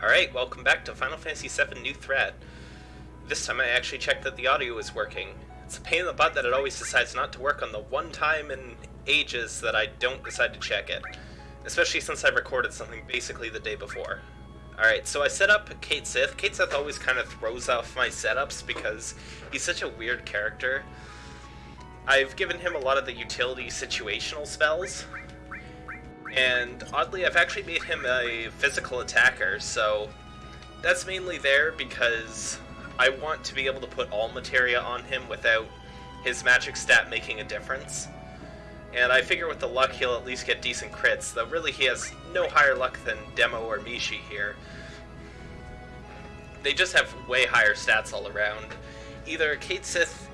Alright, welcome back to Final Fantasy VII New Threat. This time I actually checked that the audio is working. It's a pain in the butt that it always decides not to work on the one time in ages that I don't decide to check it. Especially since I recorded something basically the day before. Alright, so I set up Cait Sith. Cait Sith always kind of throws off my setups because he's such a weird character. I've given him a lot of the utility situational spells, and oddly, I've actually made him a physical attacker, so that's mainly there because I want to be able to put all materia on him without his magic stat making a difference. And I figure with the luck he'll at least get decent crits, though really he has no higher luck than Demo or Mishi here. They just have way higher stats all around. Either Cait Sith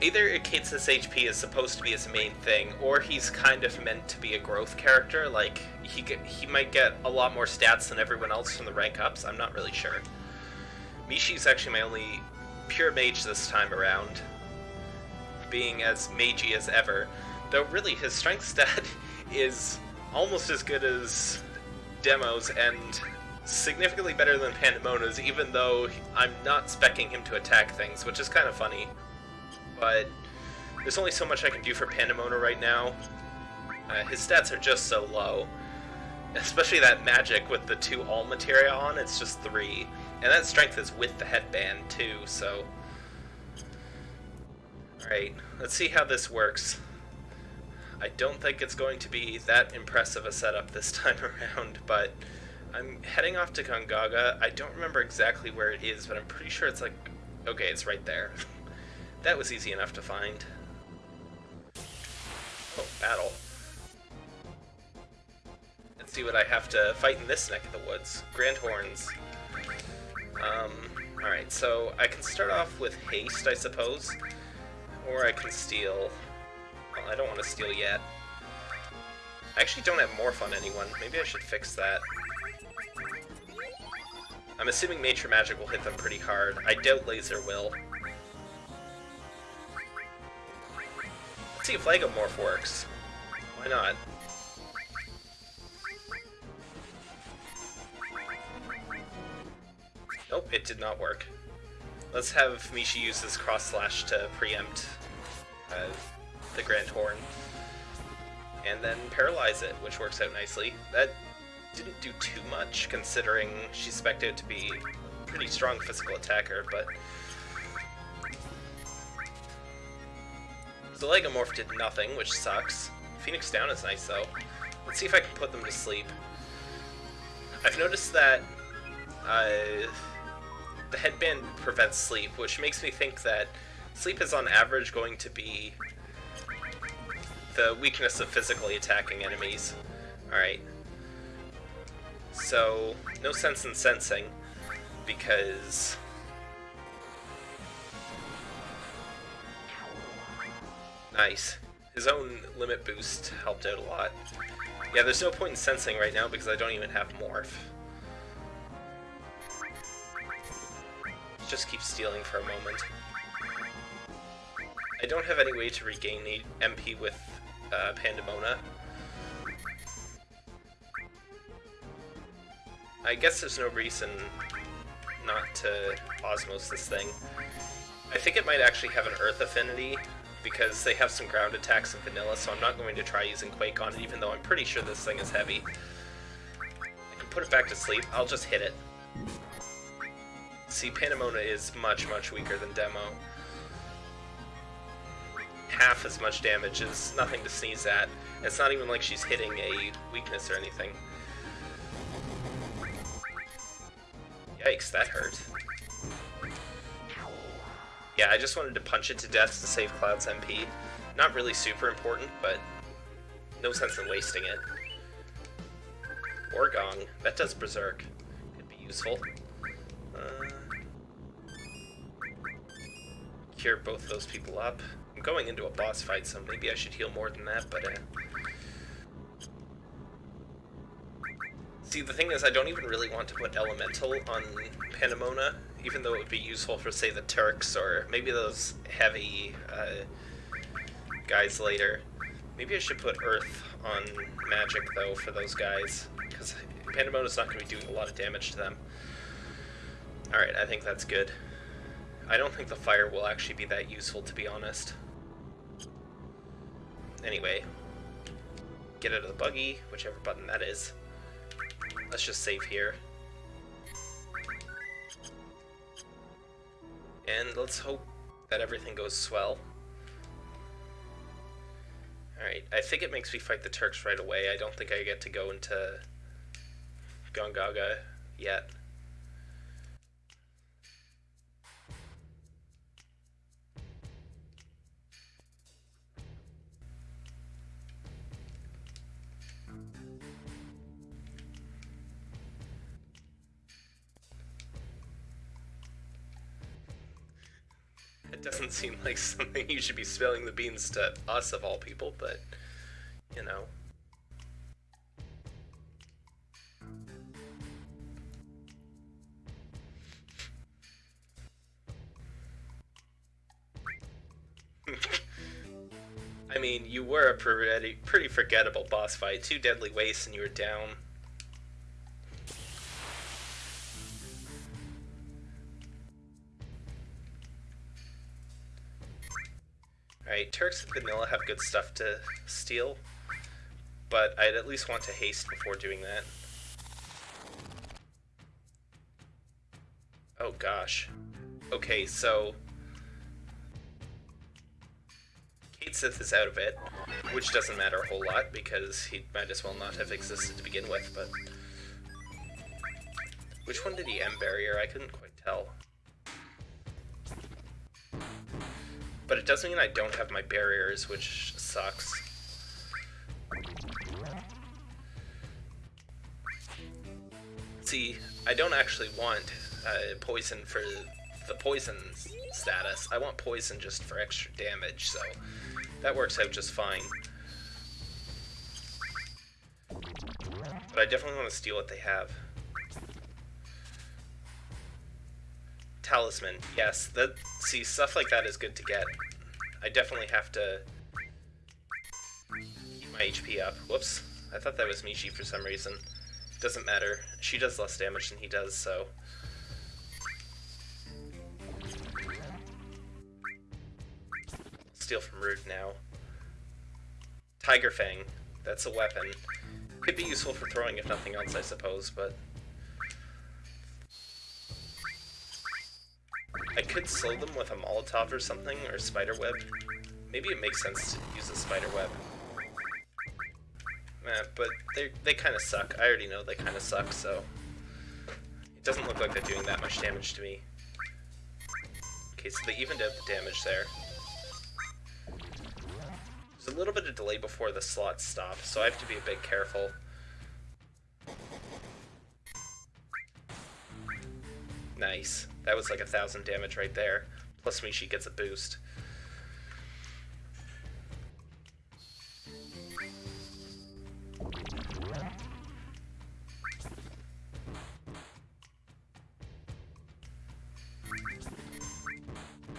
either Cait HP is supposed to be his main thing, or he's kind of meant to be a growth character. Like he he might get a lot more stats than everyone else from the rank ups. I'm not really sure. Mishi's actually my only pure mage this time around, being as magey as ever. Though really his strength stat is almost as good as Demo's and significantly better than Pandemona's, even though I'm not specking him to attack things, which is kind of funny but there's only so much I can do for Pandemona right now. Uh, his stats are just so low. Especially that magic with the two all materia on, it's just three. And that strength is with the headband too, so... Alright, let's see how this works. I don't think it's going to be that impressive a setup this time around, but I'm heading off to Gongaga. I don't remember exactly where it is, but I'm pretty sure it's like... Okay, it's right there. That was easy enough to find. Oh, battle. Let's see what I have to fight in this neck of the woods. Grand Horns. Um, alright, so I can start off with haste, I suppose. Or I can steal. Well, I don't want to steal yet. I actually don't have morph on anyone. Maybe I should fix that. I'm assuming Nature Magic will hit them pretty hard. I doubt Laser will. See if Lagomorph works. Why not? Nope, it did not work. Let's have Mishi use this cross slash to preempt uh, the Grand Horn. And then paralyze it, which works out nicely. That didn't do too much, considering she expected to be a pretty strong physical attacker, but The Lagomorph did nothing, which sucks. Phoenix Down is nice, though. Let's see if I can put them to sleep. I've noticed that uh, the headband prevents sleep, which makes me think that sleep is on average going to be the weakness of physically attacking enemies. Alright. So, no sense in sensing, because Nice. His own limit boost helped out a lot. Yeah, there's no point in sensing right now because I don't even have Morph. Just keep stealing for a moment. I don't have any way to regain the MP with uh, Pandemona. I guess there's no reason not to Osmos this thing. I think it might actually have an Earth affinity, because they have some ground attacks in vanilla, so I'm not going to try using Quake on it, even though I'm pretty sure this thing is heavy. I can put it back to sleep. I'll just hit it. See, Pandemona is much, much weaker than Demo. Half as much damage is nothing to sneeze at. It's not even like she's hitting a weakness or anything. Yikes, that hurt. Yeah, I just wanted to punch it to death to save Cloud's MP. Not really super important, but no sense in wasting it. Or Gong. That does Berserk. Could be useful. Uh, cure both those people up. I'm going into a boss fight, so maybe I should heal more than that, but... Uh... See, the thing is, I don't even really want to put Elemental on Pandemona even though it would be useful for, say, the Turks or maybe those heavy uh, guys later. Maybe I should put Earth on Magic, though, for those guys, because is not going to be doing a lot of damage to them. Alright, I think that's good. I don't think the fire will actually be that useful, to be honest. Anyway, get out of the buggy, whichever button that is. Let's just save here. And let's hope that everything goes swell. Alright, I think it makes me fight the Turks right away. I don't think I get to go into Gongaga yet. Doesn't seem like something you should be spilling the beans to us of all people, but you know. I mean, you were a pretty, pretty forgettable boss fight. Two deadly wastes and you were down. Alright, Turks and Vanilla have good stuff to steal, but I'd at least want to haste before doing that. Oh gosh. Okay, so Cait Sith is out of it, which doesn't matter a whole lot because he might as well not have existed to begin with, but... Which one did he M barrier? I couldn't quite tell. But it does mean I don't have my barriers, which sucks. See, I don't actually want uh, poison for the poison status. I want poison just for extra damage, so that works out just fine. But I definitely want to steal what they have. Talisman, yes. That see stuff like that is good to get. I definitely have to keep my HP up. Whoops. I thought that was Mishi for some reason. Doesn't matter. She does less damage than he does, so steal from Rude now. Tiger Fang. That's a weapon. Could be useful for throwing if nothing else, I suppose, but... I could slow them with a Molotov or something, or spider web. Maybe it makes sense to use a spider web. Eh, but they they kind of suck. I already know they kind of suck, so... It doesn't look like they're doing that much damage to me. Okay, so they evened out the damage there There's a little bit of delay before the slots stop, so I have to be a bit careful. Nice. That was like a thousand damage right there. Plus me, she gets a boost.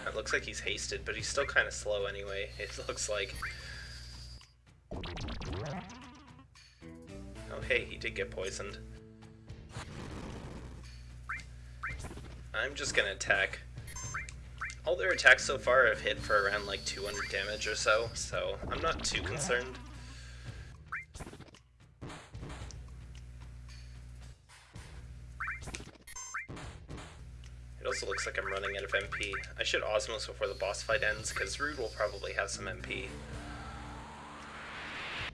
It looks like he's hasted, but he's still kind of slow anyway, it looks like. Oh hey, he did get poisoned. I'm just gonna attack. All their attacks so far have hit for around like 200 damage or so, so I'm not too concerned. It also looks like I'm running out of MP. I should Osmos before the boss fight ends, because Rude will probably have some MP.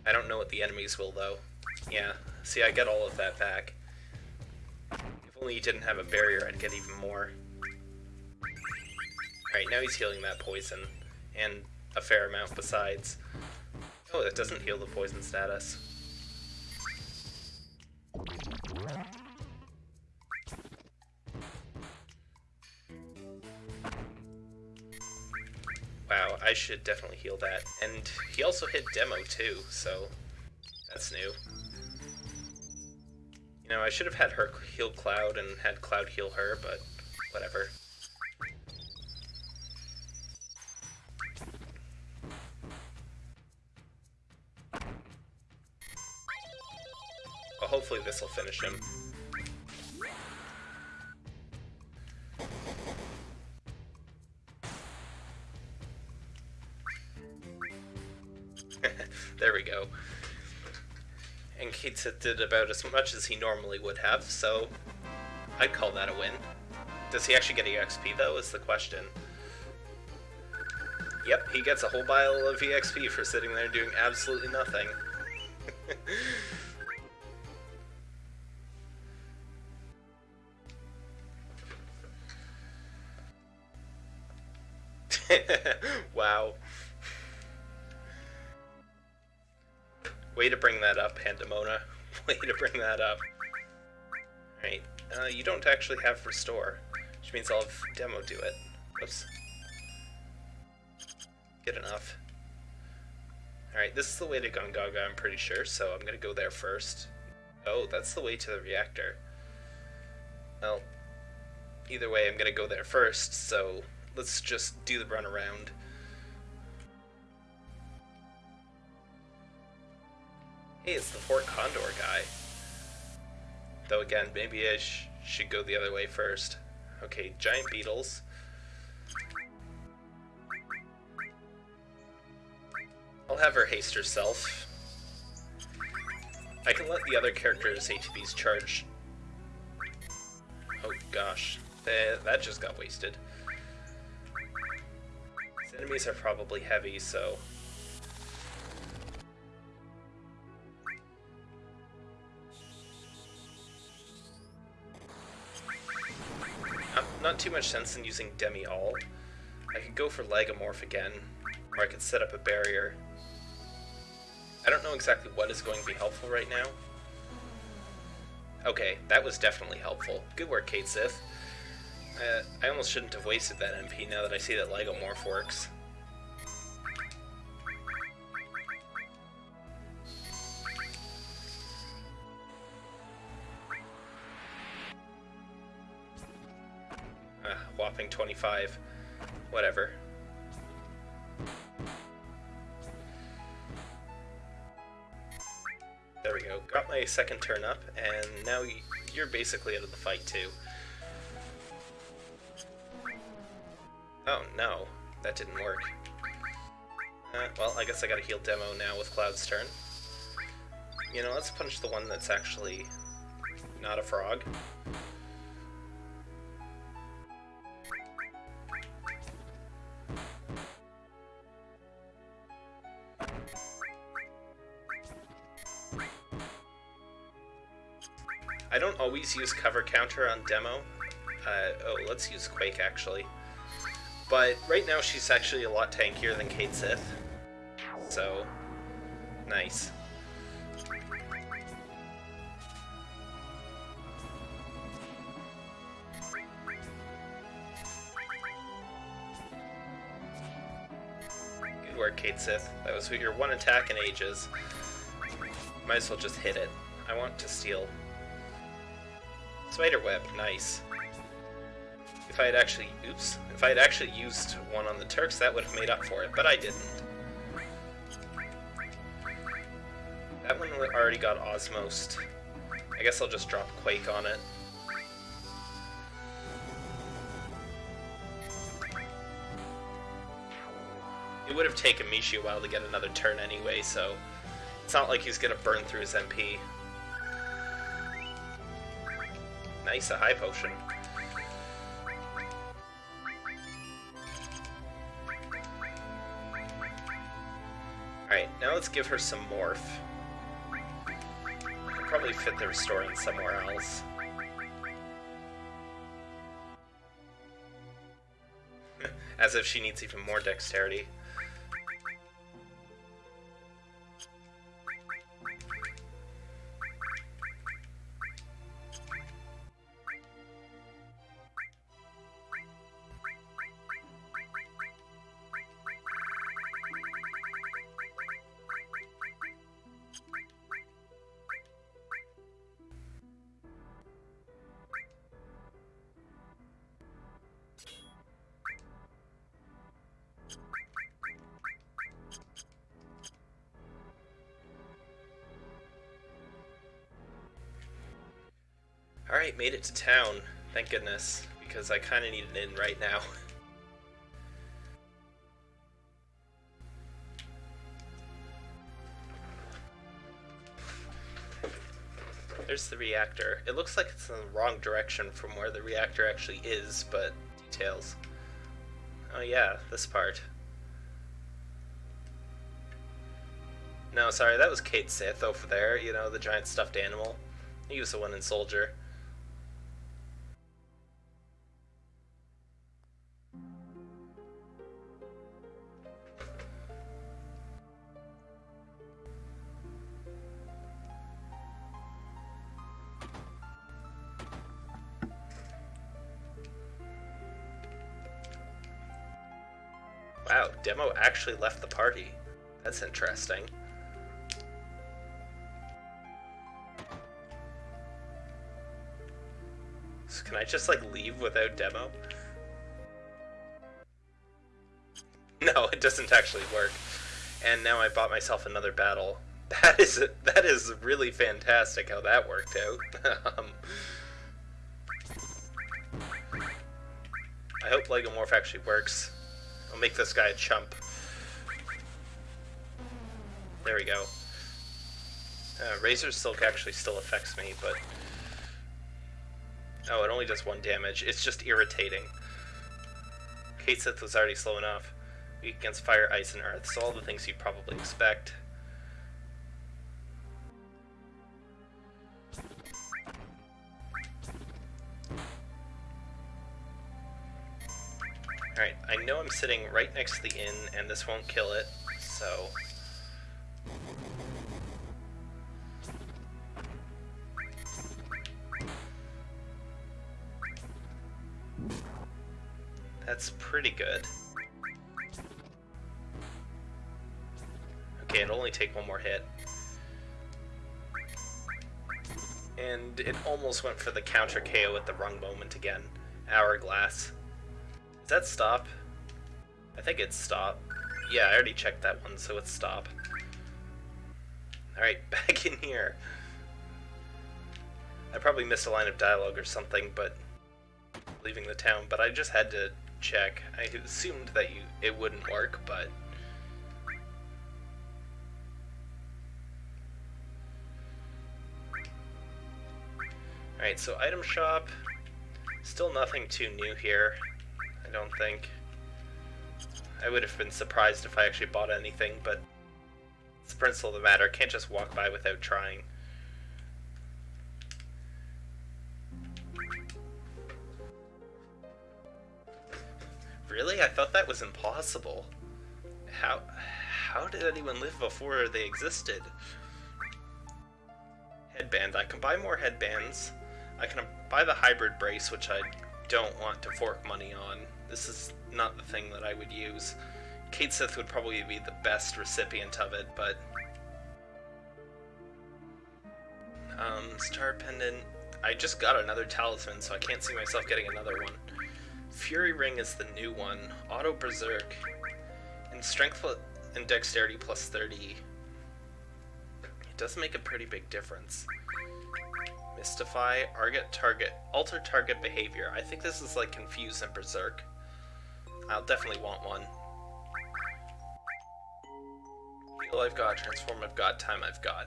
I don't know what the enemies will, though. Yeah, see, I get all of that back. If only he didn't have a barrier, I'd get even more. Alright, now he's healing that poison, and a fair amount besides. Oh, that doesn't heal the poison status. Wow, I should definitely heal that. And he also hit Demo too, so that's new. You know, I should have had her heal Cloud and had Cloud heal her, but whatever. Well, hopefully this This will finish him. there we go. And Sith did about as much as he normally would have, so I'd call that a win. Does he actually get EXP though, is the question. Yep, he gets a whole pile of EXP for sitting there doing absolutely nothing. Pandemona. Way to bring that up. Alright, uh, you don't actually have Restore, which means I'll have Demo do it. Oops. Good enough. Alright, this is the way to Gongaga, I'm pretty sure, so I'm gonna go there first. Oh, that's the way to the reactor. Well, either way, I'm gonna go there first, so let's just do the run Hey, it's the Fort Condor guy. Though again, maybe I sh should go the other way first. Okay, giant beetles. I'll have her haste herself. I can let the other characters' HPs charge. Oh gosh, eh, that just got wasted. These enemies are probably heavy, so... Not, too much sense in using Demi-All. I could go for Lagomorph again, or I could set up a barrier. I don't know exactly what is going to be helpful right now. Okay, that was definitely helpful. Good work, Cait Sith. Uh, I almost shouldn't have wasted that MP now that I see that Lagomorph works. 25. Whatever. There we go. Got my second turn up, and now you're basically out of the fight too. Oh no, that didn't work. Uh, well, I guess I gotta heal Demo now with Cloud's turn. You know, let's punch the one that's actually not a frog. I use cover counter on demo. Uh, oh, let's use Quake actually. But right now she's actually a lot tankier than Cait Sith. So, nice. Good work, Cait Sith. That was your one attack in ages. Might as well just hit it. I want to steal. Spider web, nice. If I had actually, oops, if I had actually used one on the Turks, that would have made up for it, but I didn't. That one already got Osmosed. I guess I'll just drop Quake on it. It would have taken Mishi a while to get another turn anyway, so it's not like he's gonna burn through his MP. Nice, a high potion. Alright, now let's give her some morph. I'll probably fit the restoring somewhere else. As if she needs even more dexterity. Made it to town. Thank goodness, because I kind of need an in right now. There's the reactor. It looks like it's in the wrong direction from where the reactor actually is, but details. Oh yeah, this part. No, sorry, that was Cait Sith over there, you know, the giant stuffed animal. He was the one in Soldier. Demo actually left the party. That's interesting. So can I just like leave without Demo? No, it doesn't actually work. And now I bought myself another battle. That is that is really fantastic how that worked out. um, I hope Lagomorph actually works. I'll make this guy a chump. There we go. Uh, Razor Silk actually still affects me, but... Oh, it only does one damage. It's just irritating. Cait Sith was already slow enough. Weak against fire, ice, and earth, so all the things you'd probably expect. Alright, I know I'm sitting right next to the inn, and this won't kill it, so... That's pretty good. Okay, it'll only take one more hit. And it almost went for the counter KO at the wrong moment again. Hourglass. Is that stop? I think it's stop. Yeah, I already checked that one, so it's stop. Alright, back in here. I probably missed a line of dialogue or something, but leaving the town, but I just had to check. I assumed that you it wouldn't work, but Alright, so item shop. Still nothing too new here. I don't think. I would have been surprised if I actually bought anything, but it's the principle of the matter. Can't just walk by without trying. Really? I thought that was impossible. How how did anyone live before they existed? Headband. I can buy more headbands. I can buy the hybrid brace, which I don't want to fork money on. This is not the thing that I would use. Cait Sith would probably be the best recipient of it, but... Um, Star Pendant... I just got another talisman, so I can't see myself getting another one. Fury Ring is the new one. Auto Berserk. And Strength and Dexterity plus 30. It does make a pretty big difference. Mystify, Arget Target, Alter Target Behavior. I think this is like Confuse and Berserk. I'll definitely want one. Heal I've got, Transform I've got, Time I've got.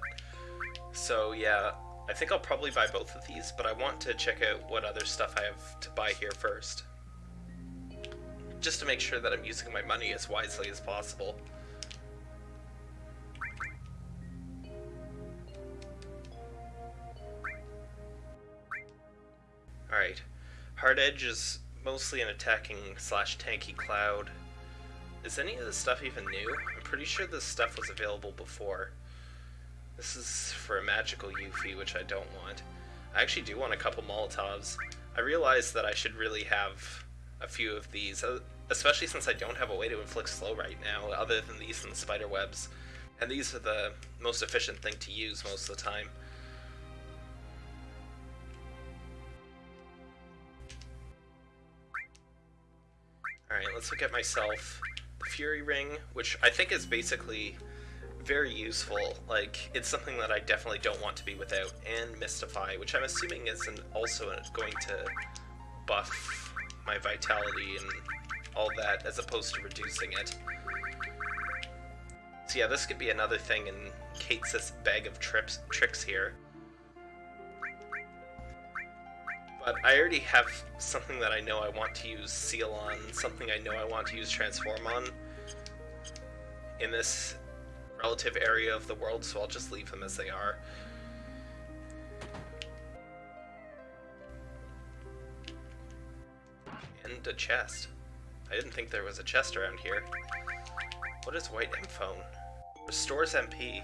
So yeah, I think I'll probably buy both of these, but I want to check out what other stuff I have to buy here first. Just to make sure that I'm using my money as wisely as possible. Alright. Hard Edge is mostly an attacking slash tanky cloud. Is any of this stuff even new? I'm pretty sure this stuff was available before. This is for a magical Yuffie, which I don't want. I actually do want a couple Molotovs. I realize that I should really have a few of these, uh, especially since I don't have a way to inflict slow right now, other than these and the spider webs. And these are the most efficient thing to use most of the time. Alright, let's look at myself. The Fury Ring, which I think is basically very useful. Like, it's something that I definitely don't want to be without. And Mystify, which I'm assuming is an, also going to buff my vitality and all that, as opposed to reducing it. So yeah, this could be another thing in Cait's bag of trips, tricks here. But I already have something that I know I want to use Seal on, something I know I want to use Transform on in this relative area of the world, so I'll just leave them as they are. And a chest. I didn't think there was a chest around here. What is White M Phone? Restores MP.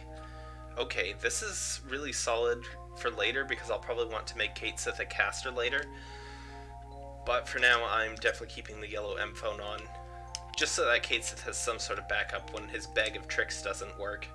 Okay, this is really solid for later because I'll probably want to make Cait Sith a caster later. But for now, I'm definitely keeping the yellow M phone on. Just so that Cait Sith has some sort of backup when his bag of tricks doesn't work.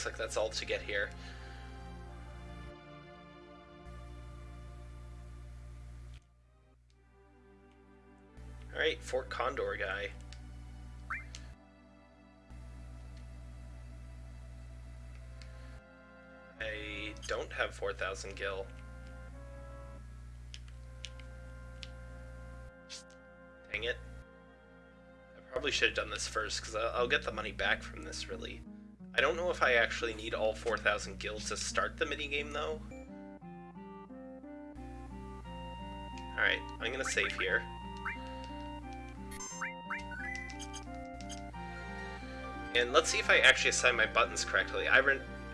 Looks like that's all to get here. Alright, Fort Condor guy. I don't have 4,000 gil. Dang it. I probably should have done this first, because I'll, I'll get the money back from this, really. I don't know if I actually need all 4,000 gil to start the minigame, though. Alright, I'm gonna save here. And let's see if I actually assign my buttons correctly. I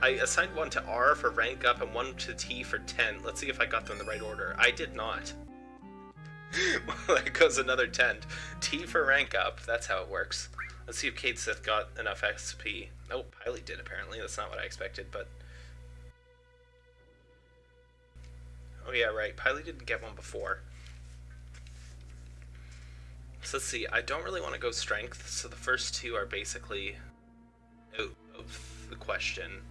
I assigned one to R for rank up and one to T for 10. Let's see if I got them in the right order. I did not. well, there goes another 10. T for rank up. That's how it works. Let's see if Cait Sith got enough XP. Oh, Piley did apparently. That's not what I expected, but... Oh yeah, right. Piley didn't get one before. So let's see. I don't really want to go strength, so the first two are basically out of the question.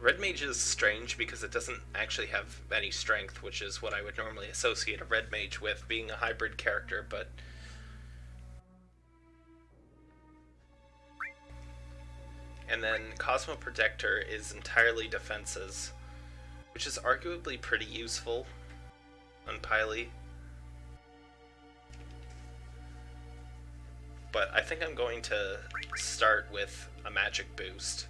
Red Mage is strange because it doesn't actually have any strength, which is what I would normally associate a Red Mage with, being a hybrid character, but... And then Cosmo Protector is entirely defenses, which is arguably pretty useful on Piley. But I think I'm going to start with a magic boost.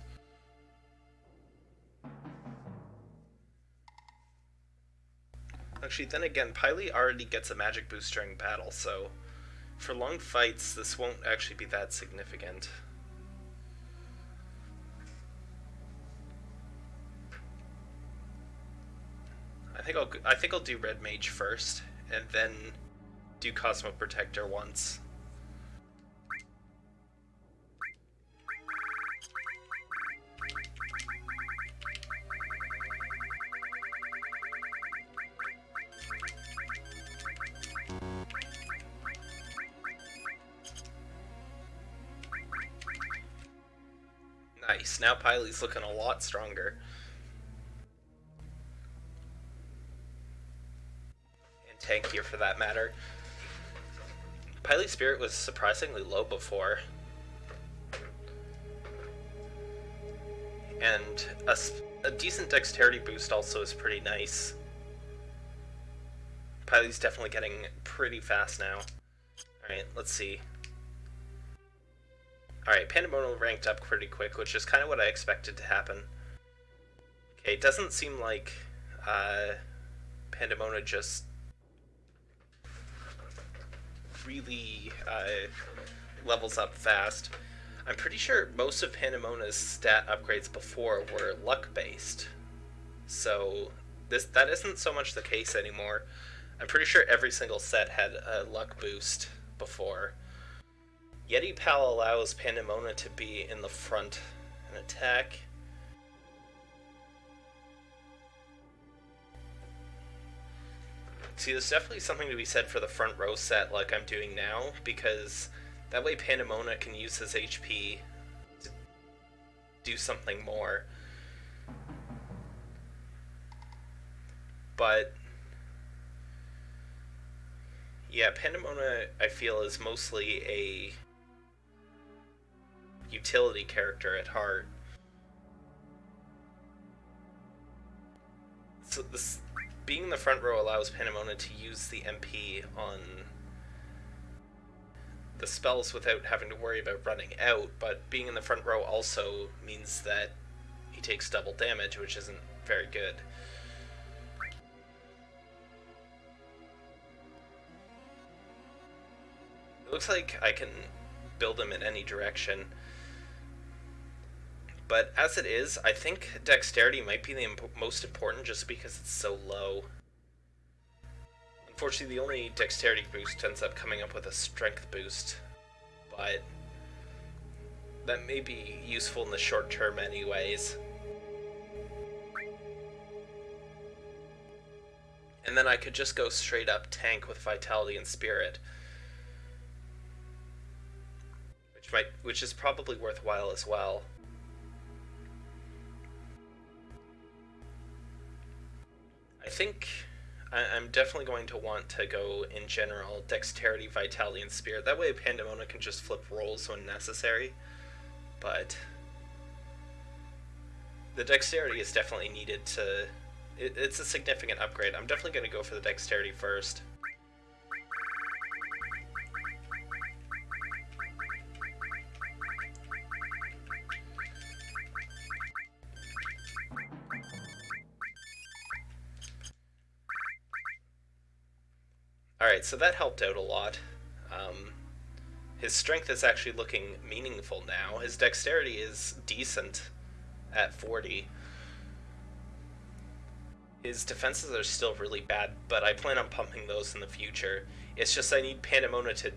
Actually, then again, Piley already gets a magic boost during battle, so for long fights, this won't actually be that significant. I think I'll I think I'll do Red Mage first, and then do Cosmo Protector once. Nice. Now Piley's looking a lot stronger. And tankier for that matter. Piley Spirit was surprisingly low before. And a, a decent dexterity boost also is pretty nice. Piley's definitely getting pretty fast now. Alright, let's see. Alright, Pandemonium ranked up pretty quick, which is kind of what I expected to happen. Okay, it doesn't seem like uh, Pandemona just really uh, levels up fast. I'm pretty sure most of Pandemona's stat upgrades before were luck-based. So this that isn't so much the case anymore. I'm pretty sure every single set had a luck boost before. Yeti Pal allows Pandemona to be in the front and attack. See, there's definitely something to be said for the front row set like I'm doing now, because that way Pandemona can use his HP to do something more. But yeah, Pandemona I feel is mostly a utility character at heart. So this being in the front row allows Pandemona to use the MP on the spells without having to worry about running out, but being in the front row also means that he takes double damage, which isn't very good. It looks like I can build him in any direction. But as it is, I think dexterity might be the imp most important just because it's so low. Unfortunately, the only dexterity boost ends up coming up with a strength boost, but that may be useful in the short term anyways. And then I could just go straight up tank with Vitality and Spirit. Which might which is probably worthwhile as well. I think I, am definitely going to want to go in general dexterity, vitality, and spirit. That way, Pandemona can just flip rolls when necessary. But the dexterity is definitely needed to. It, it's a significant upgrade. I'm definitely going to go for the dexterity first. Alright, so that helped out a lot. Um, his strength is actually looking meaningful now. His dexterity is decent at 40. His defenses are still really bad, but I plan on pumping those in the future. It's just I need Pandemona to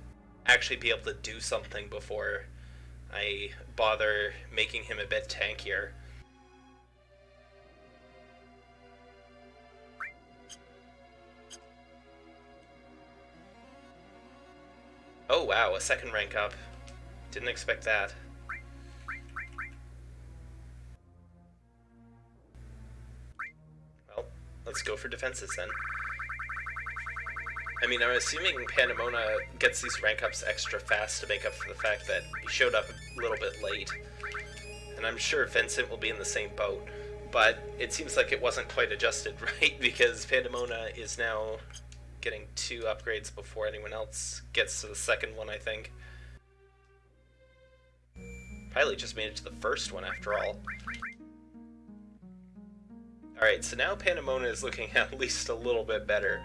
actually be able to do something before I bother making him a bit tankier. Oh wow, a second rank up. Didn't expect that. Well, let's go for defenses then. I mean, I'm assuming Pandemona gets these rank ups extra fast to make up for the fact that he showed up a little bit late. And I'm sure Vincent will be in the same boat. But it seems like it wasn't quite adjusted right, because Pandemona is now getting two upgrades before anyone else gets to the second one, I think. Pilot just made it to the first one, after all. Alright, so now Pandemona is looking at least a little bit better.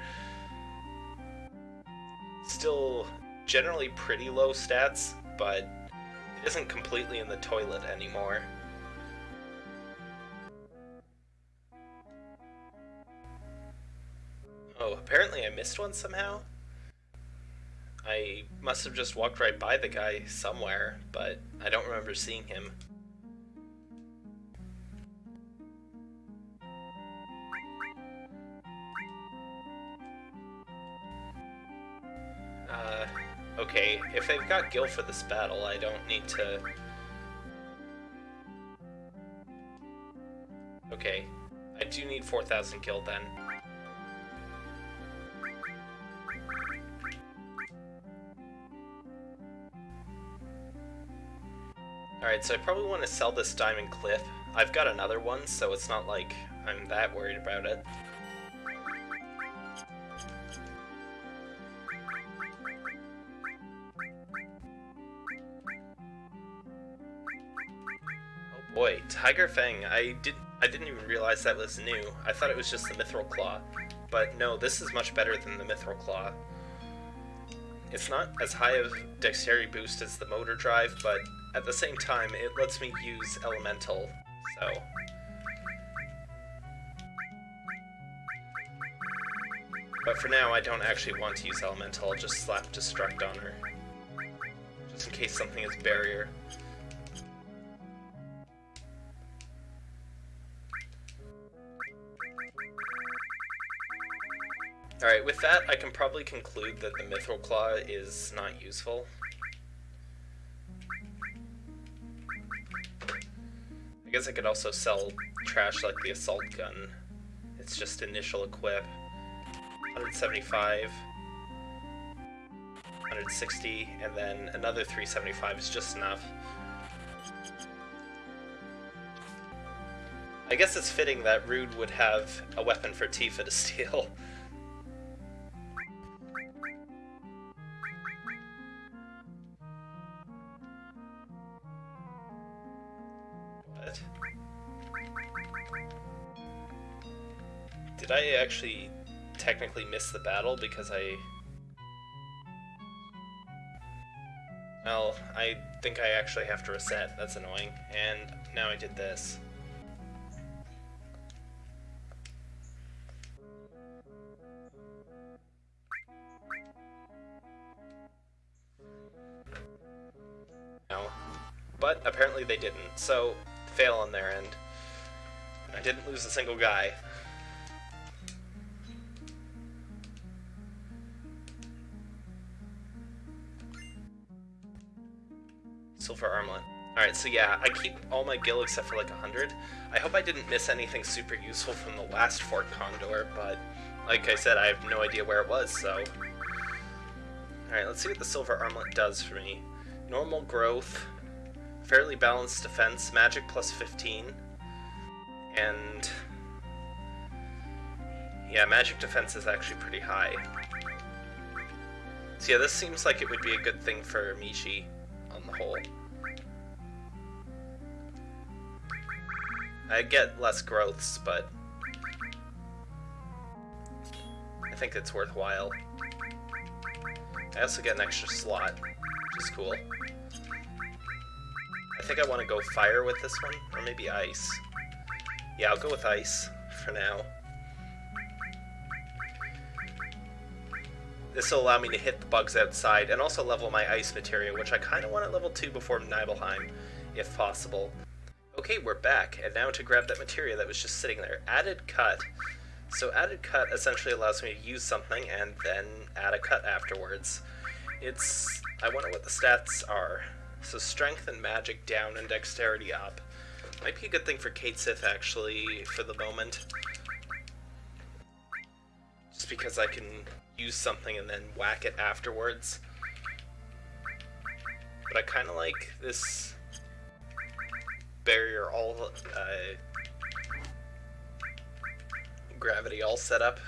Still generally pretty low stats, but it isn't completely in the toilet anymore. Oh, apparently I missed one somehow? I must have just walked right by the guy somewhere, but I don't remember seeing him. Uh, okay, if they've got Gil for this battle, I don't need to... Okay, I do need 4,000 Gil then. Alright, so I probably want to sell this Diamond Cliff. I've got another one, so it's not like I'm that worried about it. Oh boy, Tiger Fang. I did I didn't even realize that was new. I thought it was just the Mythril Claw. But no, this is much better than the Mythril Claw. It's not as high of dexterity boost as the motor drive, but at the same time, it lets me use Elemental, so... But for now, I don't actually want to use Elemental, I'll just slap Destruct on her. just in case something is barrier. Alright, with that, I can probably conclude that the Mythril Claw is not useful. Guess I could also sell trash like the Assault Gun. It's just initial equip. 175, 160, and then another 375 is just enough. I guess it's fitting that Rude would have a weapon for Tifa to steal. I actually technically miss the battle because I... Well, I think I actually have to reset. That's annoying. And now I did this. No. But apparently they didn't, so fail on their end. I didn't lose a single guy. So yeah, I keep all my gil except for like 100. I hope I didn't miss anything super useful from the last Fort Condor, but like I said, I have no idea where it was, so... Alright, let's see what the silver armlet does for me. Normal growth, fairly balanced defense, magic plus 15, and... Yeah, magic defense is actually pretty high. So yeah, this seems like it would be a good thing for Mishi on the whole. I get less growths, but I think it's worthwhile. I also get an extra slot, which is cool. I think I want to go fire with this one, or maybe ice. Yeah, I'll go with ice for now. This will allow me to hit the bugs outside and also level my ice materia, which I kind of want at level 2 before Nibelheim, if possible. Okay, we're back, and now to grab that material that was just sitting there. Added cut. So added cut essentially allows me to use something and then add a cut afterwards. It's... I wonder what the stats are. So strength and magic down and dexterity up. Might be a good thing for Cait Sith, actually, for the moment. Just because I can use something and then whack it afterwards. But I kind of like this barrier all uh, gravity all set up.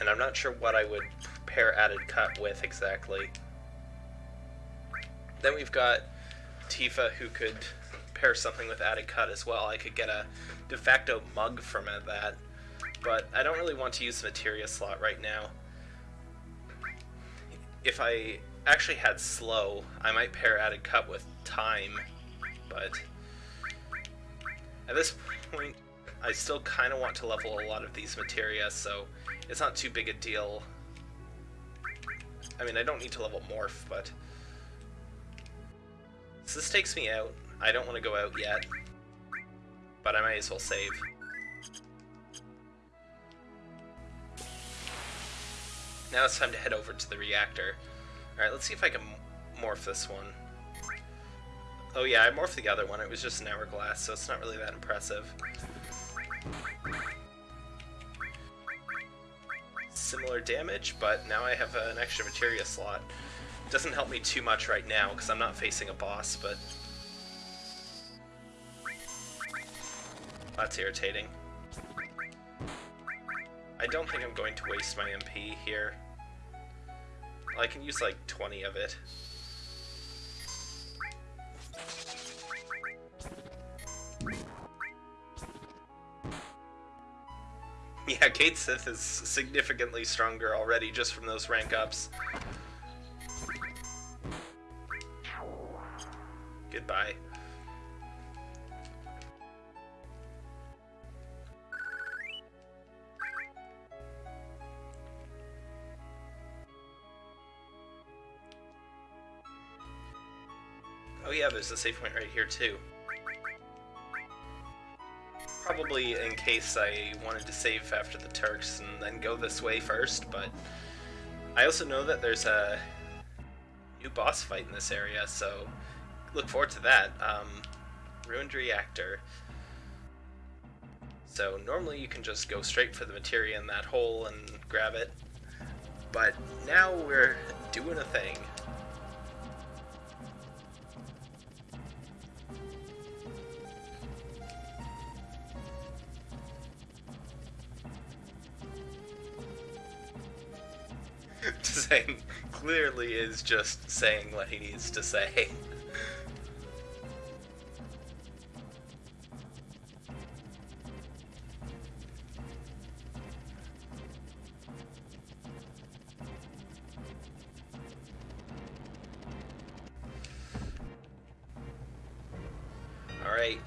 And I'm not sure what I would pair added cut with exactly. Then we've got Tifa who could pair something with added cut as well. I could get a de facto mug from that, but I don't really want to use the materia slot right now. If I actually had slow, I might pair added cut with time, but at this point, I still kind of want to level a lot of these materia, so it's not too big a deal. I mean, I don't need to level Morph, but... So this takes me out. I don't want to go out yet, but I might as well save. Now it's time to head over to the reactor. Alright, let's see if I can morph this one. Oh yeah, I morphed the other one. It was just an hourglass, so it's not really that impressive. Similar damage, but now I have an extra materia slot. It doesn't help me too much right now, because I'm not facing a boss, but... That's irritating. I don't think I'm going to waste my MP here. I can use like 20 of it. Yeah, Cait Sith is significantly stronger already just from those rank ups. Goodbye. There's a save point right here too. Probably in case I wanted to save after the Turks and then go this way first, but I also know that there's a new boss fight in this area, so look forward to that. Um, Ruined Reactor. So normally you can just go straight for the materia in that hole and grab it, but now we're doing a thing. Saying clearly is just saying what he needs to say. Alright,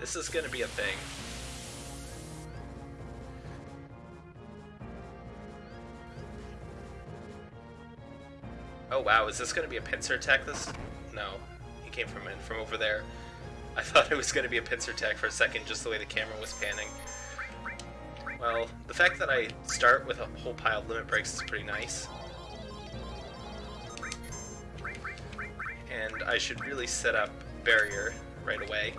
this is gonna be a thing. Oh wow, is this gonna be a pincer attack this? No, he came from in from over there. I thought it was gonna be a pincer attack for a second, just the way the camera was panning. Well, the fact that I start with a whole pile of limit breaks is pretty nice. And I should really set up barrier right away.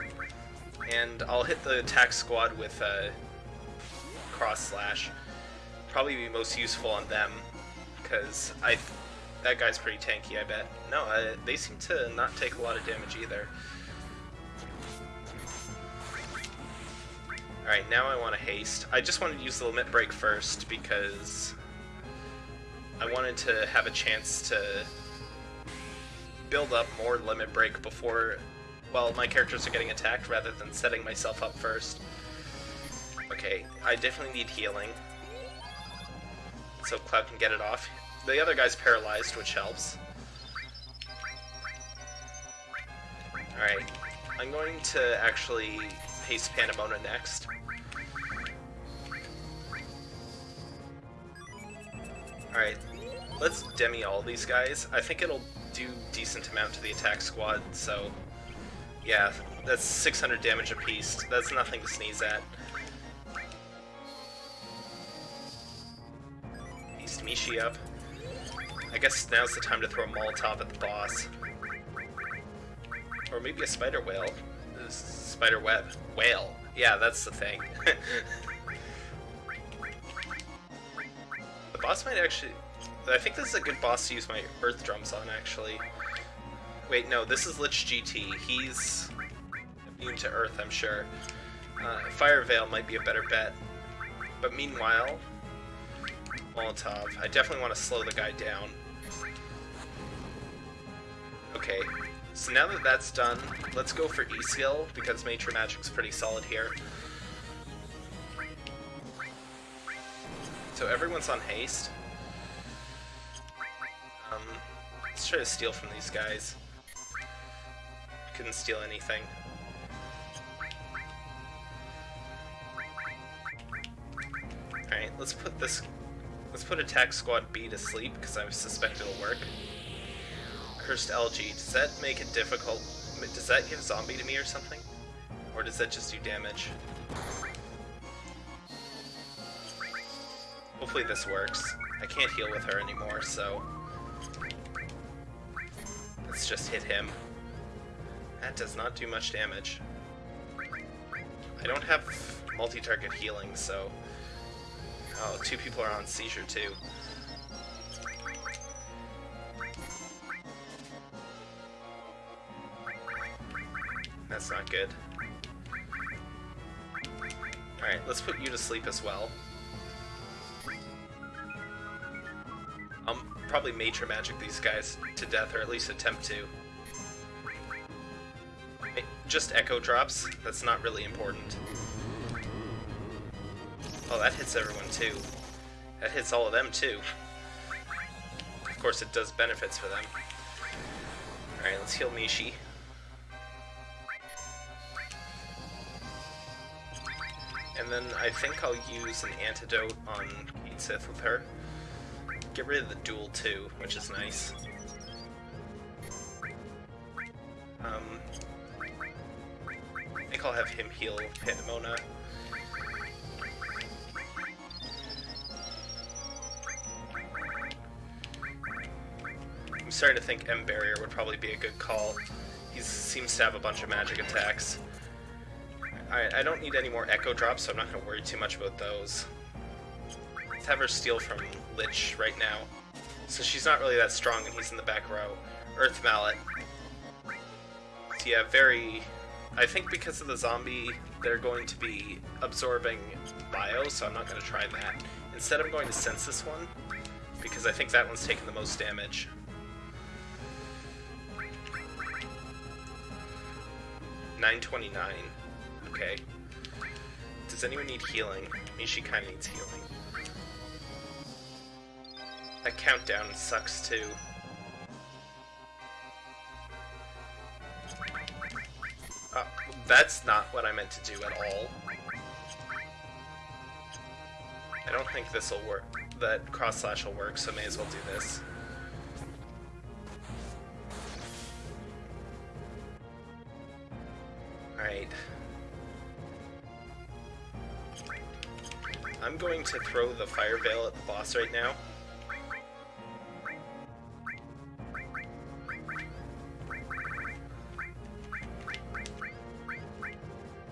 And I'll hit the attack squad with a cross slash. Probably be most useful on them, because I that guy's pretty tanky, I bet. No, uh, they seem to not take a lot of damage either. Alright, now I want to haste. I just wanted to use the limit break first because I wanted to have a chance to build up more limit break before, well, my characters are getting attacked rather than setting myself up first. Okay, I definitely need healing. So Cloud can get it off. The other guy's paralyzed, which helps. Alright, I'm going to actually haste Pandemona next. Alright, let's demi all these guys. I think it'll do decent amount to the attack squad, so yeah, that's 600 damage apiece. That's nothing to sneeze at. Haste Mishi up. I guess now's the time to throw a Molotov at the boss. Or maybe a spider whale. Spider web. Whale. Yeah, that's the thing. the boss might actually... I think this is a good boss to use my Earth Drums on, actually. Wait, no, this is Lich GT. He's immune to Earth, I'm sure. Uh, Fire Veil might be a better bet. But meanwhile, Molotov. I definitely want to slow the guy down. Okay, so now that that's done, let's go for E-Skill, because Nature Magic's pretty solid here. So everyone's on haste. Um, let's try to steal from these guys. Couldn't steal anything. Alright, let's put this... Let's put Attack Squad B to sleep, because I suspect it'll work. Cursed Elegy, does that make it difficult? Does that give zombie to me or something? Or does that just do damage? Hopefully this works. I can't heal with her anymore, so... Let's just hit him. That does not do much damage. I don't have multi-target healing, so... Oh, two people are on seizure too. That's not good. Alright, let's put you to sleep as well. I'll probably Nature Magic these guys to death, or at least attempt to. Just Echo Drops, that's not really important. Oh, that hits everyone too. That hits all of them too. Of course, it does benefits for them. Alright, let's heal Mishi. And then I think I'll use an antidote on Sith with her. Get rid of the duel too, which is nice. Um, I think I'll have him heal Pandemona. I'm starting to think M Barrier would probably be a good call. He seems to have a bunch of magic attacks. Alright, I don't need any more Echo Drops, so I'm not going to worry too much about those. Let's have her steal from Lich right now. So she's not really that strong and he's in the back row. Earth Mallet. So yeah, very... I think because of the zombie, they're going to be absorbing bio, so I'm not going to try that. Instead, I'm going to sense this one, because I think that one's taking the most damage. Nine twenty-nine. Okay. Does anyone need healing? Mishi kind of needs healing. That countdown sucks too. Uh, that's not what I meant to do at all. I don't think this will work. That cross slash will work, so may as well do this. Alright. I'm going to throw the Fire Veil at the boss right now.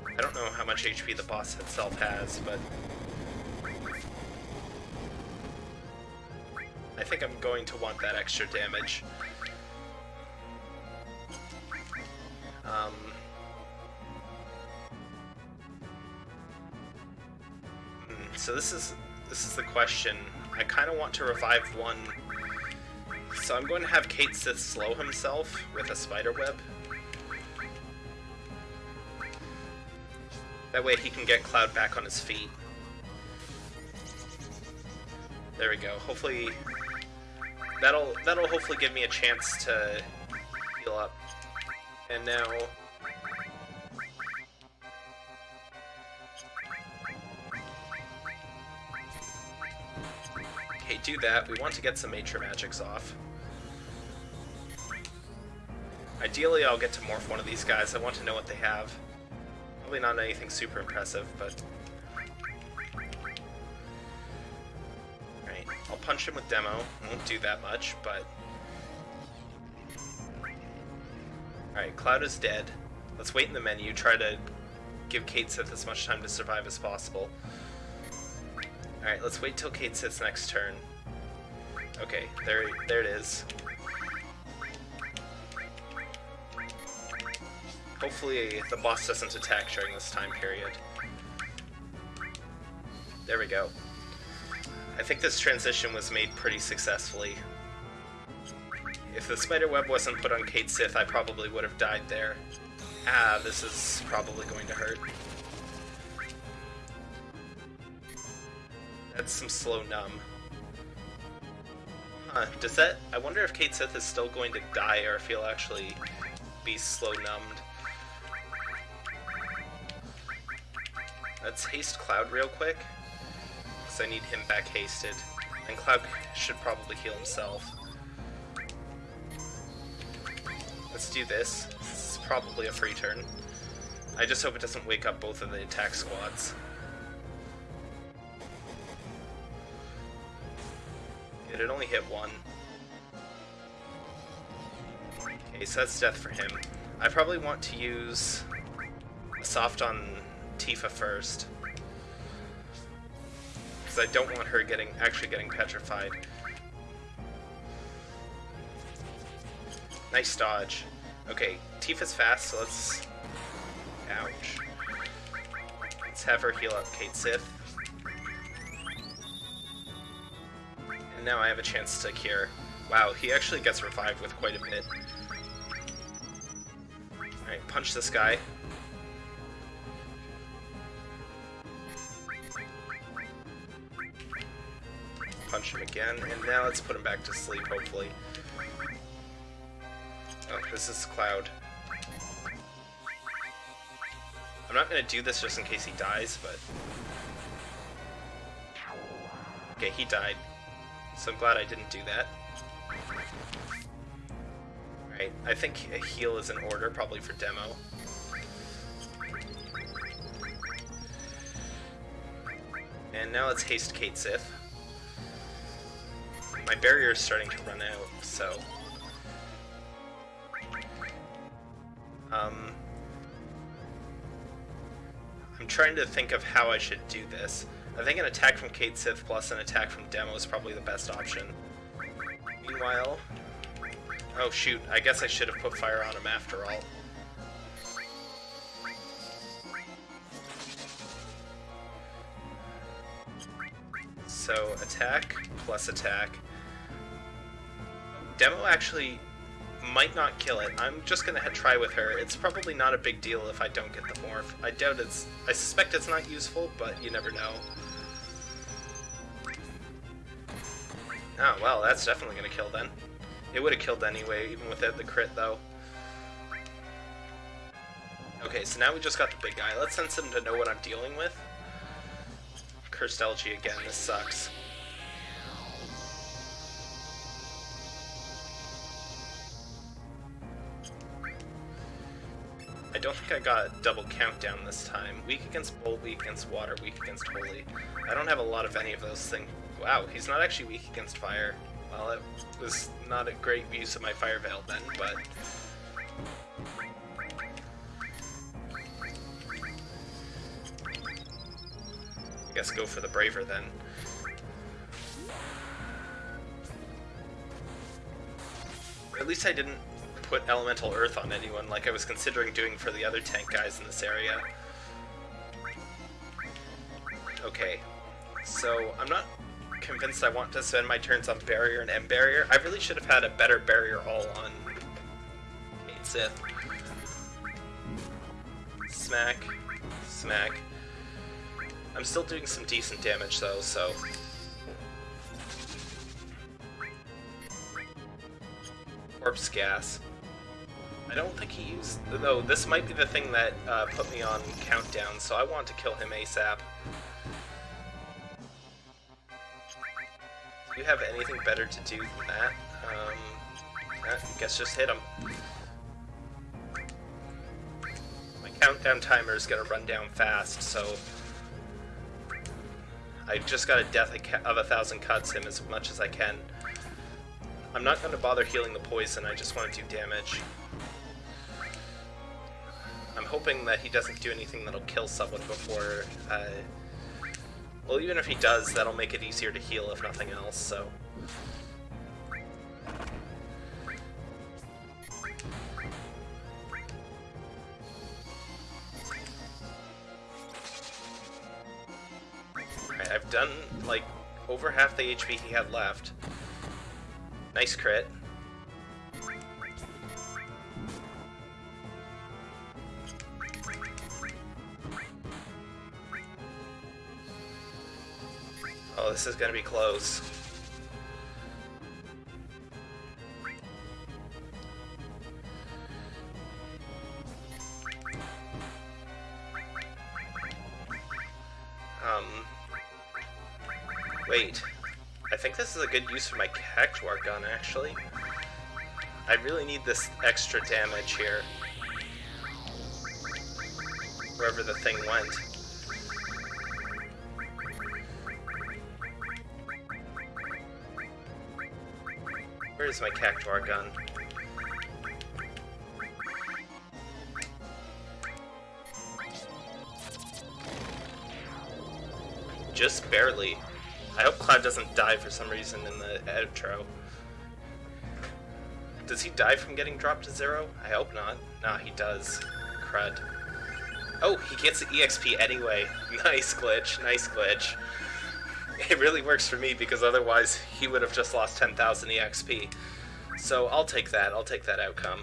I don't know how much HP the boss itself has, but... I think I'm going to want that extra damage. So this is this is the question. I kind of want to revive one, so I'm going to have Cait Sith slow himself with a spider web. That way he can get Cloud back on his feet. There we go. Hopefully that'll that'll hopefully give me a chance to heal up. And now that. We want to get some Matra Magics off. Ideally, I'll get to morph one of these guys. I want to know what they have. Probably not anything super impressive, but... Alright, I'll punch him with Demo. Won't do that much, but... Alright, Cloud is dead. Let's wait in the menu, try to give Cait Sith as much time to survive as possible. Alright, let's wait till Cait Sith's next turn. Okay, there, there it is. Hopefully the boss doesn't attack during this time period. There we go. I think this transition was made pretty successfully. If the spider web wasn't put on Cait Sith, I probably would have died there. Ah, this is probably going to hurt. That's some slow numb. Huh, does that... I wonder if Cait Sith is still going to die or if he'll actually be slow numbed. Let's haste Cloud real quick, because I need him back hasted. And Cloud should probably heal himself. Let's do this. This is probably a free turn. I just hope it doesn't wake up both of the attack squads. It had only hit one. Okay, so that's death for him. I probably want to use a soft on Tifa first. Because I don't want her getting actually getting petrified. Nice dodge. Okay, Tifa's fast, so let's... Ouch. Let's have her heal up Cait Sith. Now I have a chance to cure. Wow, he actually gets revived with quite a bit. Alright, punch this guy. Punch him again, and now let's put him back to sleep, hopefully. Oh, this is Cloud. I'm not gonna do this just in case he dies, but... Okay, he died so I'm glad I didn't do that. Alright, I think a heal is in order, probably for demo. And now let's haste Cait Sith. My barrier is starting to run out, so... Um, I'm trying to think of how I should do this. I think an attack from Cait Sith plus an attack from Demo is probably the best option. Meanwhile... Oh shoot, I guess I should have put fire on him after all. So attack plus attack. Demo actually might not kill it. I'm just gonna try with her. It's probably not a big deal if I don't get the morph. I doubt it's... I suspect it's not useful, but you never know. Oh, well, that's definitely gonna kill then. It would have killed anyway, even without the crit, though. Okay, so now we just got the big guy. Let's sense him to know what I'm dealing with. Cursed Elegy again, this sucks. I don't think I got double countdown this time. Weak against bolt, weak against water, weak against holy. I don't have a lot of any of those things. Wow, he's not actually weak against fire. Well, it was not a great use of my fire veil then, but... I guess go for the braver then. At least I didn't put Elemental Earth on anyone like I was considering doing for the other tank guys in this area. Okay, so I'm not convinced I want to spend my turns on Barrier and M Barrier. I really should have had a better Barrier all on Cait Sith. Smack, smack. I'm still doing some decent damage though, so... Corpse gas. I don't think he used... Though, this might be the thing that uh, put me on countdown, so I want to kill him ASAP. You have anything better to do than that? Um, I guess just hit him. My countdown timer is gonna run down fast, so... I just got a death of a thousand cuts him as much as I can. I'm not gonna bother healing the poison, I just want to do damage. I'm hoping that he doesn't do anything that'll kill someone before... Uh, well, even if he does, that'll make it easier to heal if nothing else, so... I've done, like, over half the HP he had left. Nice crit. Oh, this is gonna be close. Um... Wait. I think this is a good use for my Cactuar gun, actually. I really need this extra damage here. Wherever the thing went. My Cactuar gun? Just barely. I hope Cloud doesn't die for some reason in the outro. Does he die from getting dropped to zero? I hope not. Nah, he does. Crud. Oh, he gets the EXP anyway. Nice glitch, nice glitch. It really works for me because otherwise he would have just lost 10,000 EXP. So I'll take that. I'll take that outcome.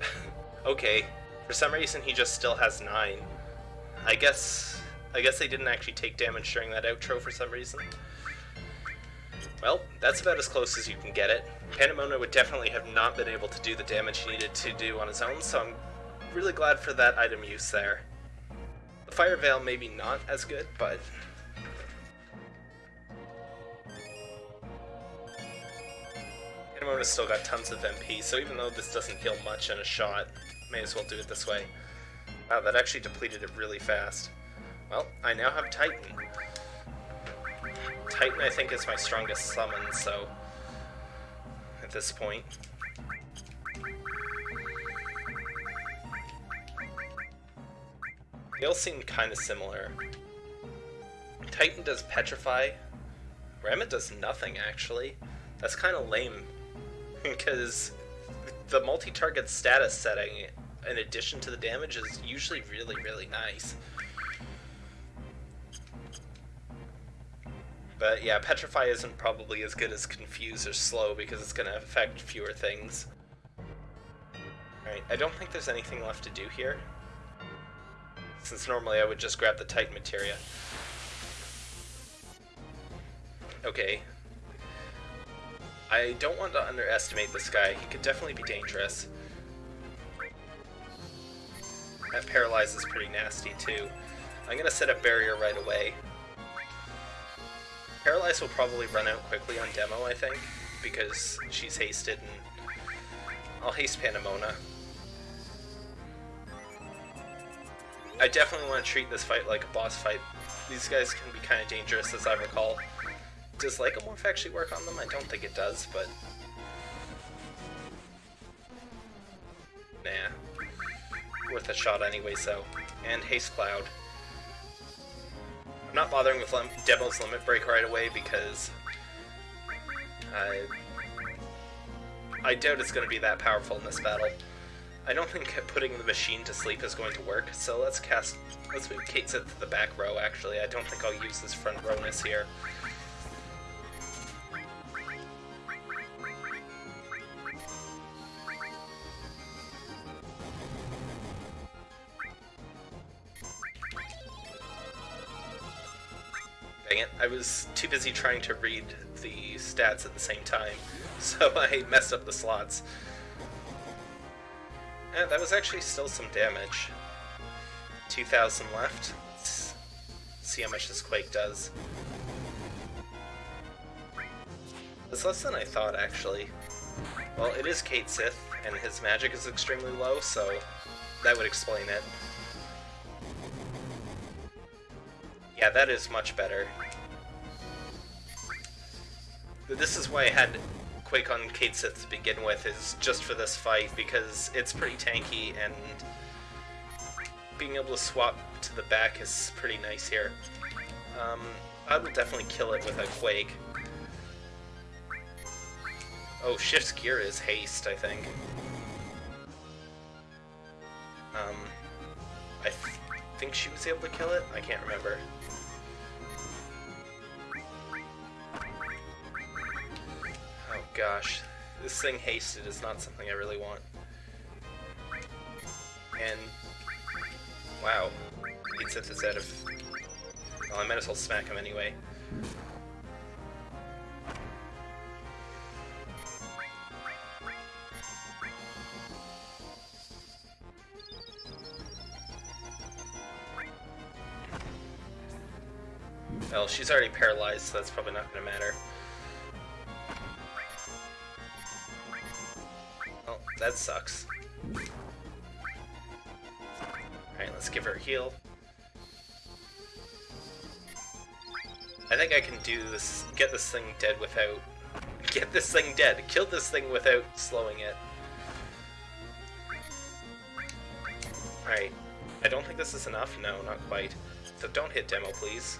okay. For some reason he just still has 9. I guess... I guess they didn't actually take damage during that outro for some reason. Well, that's about as close as you can get it. Pandemona would definitely have not been able to do the damage he needed to do on his own, so I'm really glad for that item use there. Fire Veil maybe not as good, but... Pandemona's still got tons of MP, so even though this doesn't heal much in a shot, may as well do it this way. Wow, that actually depleted it really fast. Well, I now have Titan. Titan, I think, is my strongest summon, so... At this point. They all seem kind of similar. Titan does Petrify. Ramuh does nothing, actually. That's kind of lame. because the multi-target status setting, in addition to the damage, is usually really, really nice. But yeah, Petrify isn't probably as good as Confuse or Slow because it's going to affect fewer things. Alright, I don't think there's anything left to do here since normally I would just grab the Titan materia. Okay. I don't want to underestimate this guy. He could definitely be dangerous. That Paralyze is pretty nasty, too. I'm going to set up Barrier right away. Paralyze will probably run out quickly on demo, I think, because she's hasted, and I'll haste Pandemona. I definitely want to treat this fight like a boss fight. These guys can be kind of dangerous, as I recall. Does Lagomorph actually work on them? I don't think it does, but... Nah. Worth a shot anyway, so. And Haste Cloud. I'm not bothering with Lem Demo's Limit Break right away because... I... I doubt it's going to be that powerful in this battle. I don't think putting the machine to sleep is going to work, so let's cast... Let's move Sith to the back row, actually. I don't think I'll use this front rowness here. Dang it, I was too busy trying to read the stats at the same time, so I messed up the slots. Yeah, that was actually still some damage. 2,000 left. Let's see how much this Quake does. It's less than I thought, actually. Well, it is Cait Sith, and his magic is extremely low, so that would explain it. Yeah, that is much better. This is why I had Quake on Cait Sith to begin with is just for this fight because it's pretty tanky and being able to swap to the back is pretty nice here. Um, I would definitely kill it with a Quake. Oh, Shift's gear is haste, I think. Um, I th think she was able to kill it? I can't remember. Gosh. This thing hasted is not something I really want. And... Wow. Cait Sith is out of... Well, I might as well smack him anyway. Well, she's already paralyzed, so that's probably not to matter. That sucks. Alright, let's give her a heal. I think I can do this, get this thing dead without... Get this thing dead! Kill this thing without slowing it. Alright. I don't think this is enough. No, not quite. So don't hit demo, please.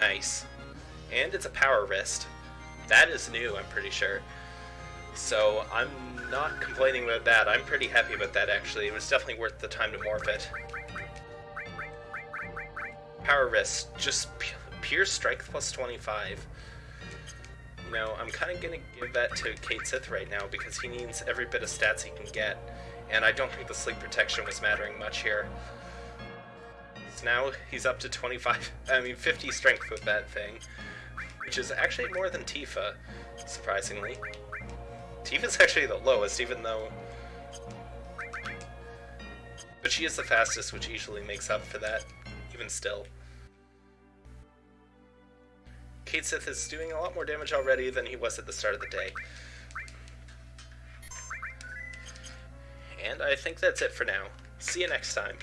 Nice. And it's a power wrist. That is new, I'm pretty sure. So I'm not complaining about that. I'm pretty happy about that, actually. It was definitely worth the time to morph it. Power Wrist, just pure strength plus 25. You know, I'm kind of going to give that to Cait Sith right now because he needs every bit of stats he can get. And I don't think the sleep protection was mattering much here. So now he's up to 25, I mean 50 strength with that thing. Which is actually more than Tifa, surprisingly. Tifa's actually the lowest, even though... But she is the fastest, which usually makes up for that, even still. Cait Sith is doing a lot more damage already than he was at the start of the day. And I think that's it for now. See you next time.